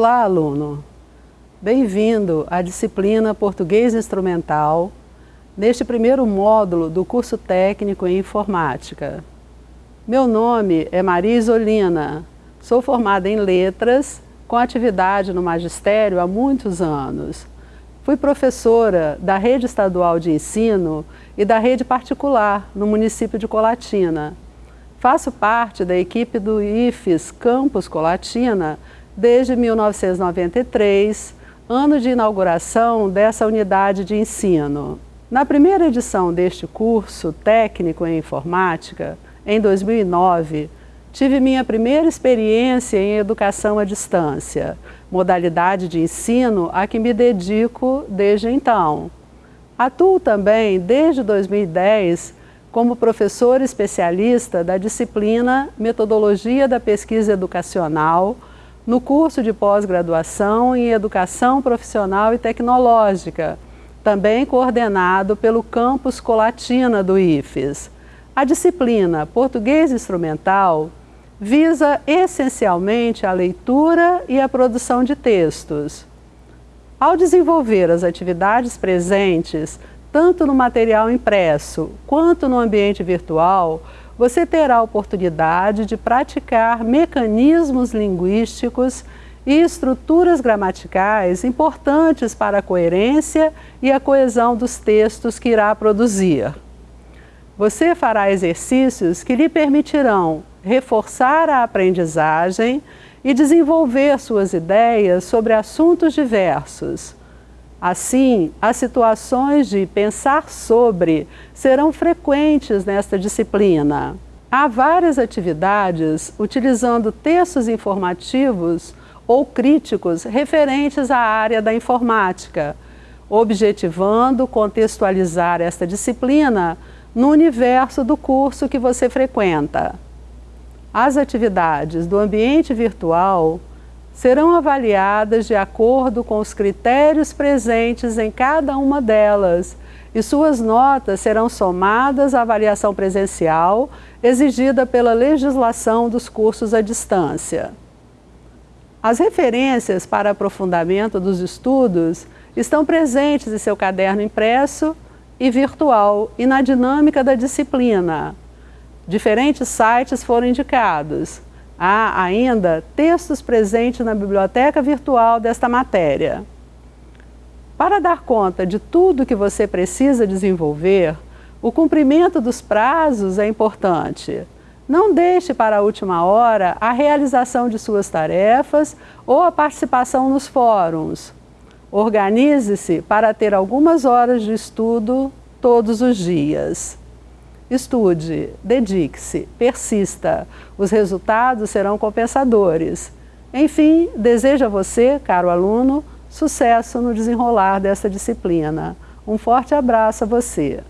Olá, aluno! Bem-vindo à disciplina Português Instrumental, neste primeiro módulo do curso técnico em Informática. Meu nome é Maria Isolina, sou formada em Letras, com atividade no magistério há muitos anos. Fui professora da Rede Estadual de Ensino e da Rede Particular, no município de Colatina. Faço parte da equipe do IFES Campus Colatina desde 1993, ano de inauguração dessa unidade de ensino. Na primeira edição deste curso técnico em informática, em 2009, tive minha primeira experiência em educação à distância, modalidade de ensino a que me dedico desde então. Atuo também, desde 2010, como professor especialista da disciplina Metodologia da Pesquisa Educacional, no curso de pós-graduação em Educação Profissional e Tecnológica, também coordenado pelo campus Colatina do IFES. A disciplina Português Instrumental visa essencialmente a leitura e a produção de textos. Ao desenvolver as atividades presentes, tanto no material impresso quanto no ambiente virtual, você terá a oportunidade de praticar mecanismos linguísticos e estruturas gramaticais importantes para a coerência e a coesão dos textos que irá produzir. Você fará exercícios que lhe permitirão reforçar a aprendizagem e desenvolver suas ideias sobre assuntos diversos, Assim, as situações de pensar sobre serão frequentes nesta disciplina. Há várias atividades utilizando textos informativos ou críticos referentes à área da informática, objetivando contextualizar esta disciplina no universo do curso que você frequenta. As atividades do ambiente virtual serão avaliadas de acordo com os critérios presentes em cada uma delas e suas notas serão somadas à avaliação presencial exigida pela legislação dos cursos à distância. As referências para aprofundamento dos estudos estão presentes em seu caderno impresso e virtual e na dinâmica da disciplina. Diferentes sites foram indicados, Há ainda textos presentes na biblioteca virtual desta matéria. Para dar conta de tudo que você precisa desenvolver, o cumprimento dos prazos é importante. Não deixe para a última hora a realização de suas tarefas ou a participação nos fóruns. Organize-se para ter algumas horas de estudo todos os dias. Estude, dedique-se, persista. Os resultados serão compensadores. Enfim, desejo a você, caro aluno, sucesso no desenrolar dessa disciplina. Um forte abraço a você.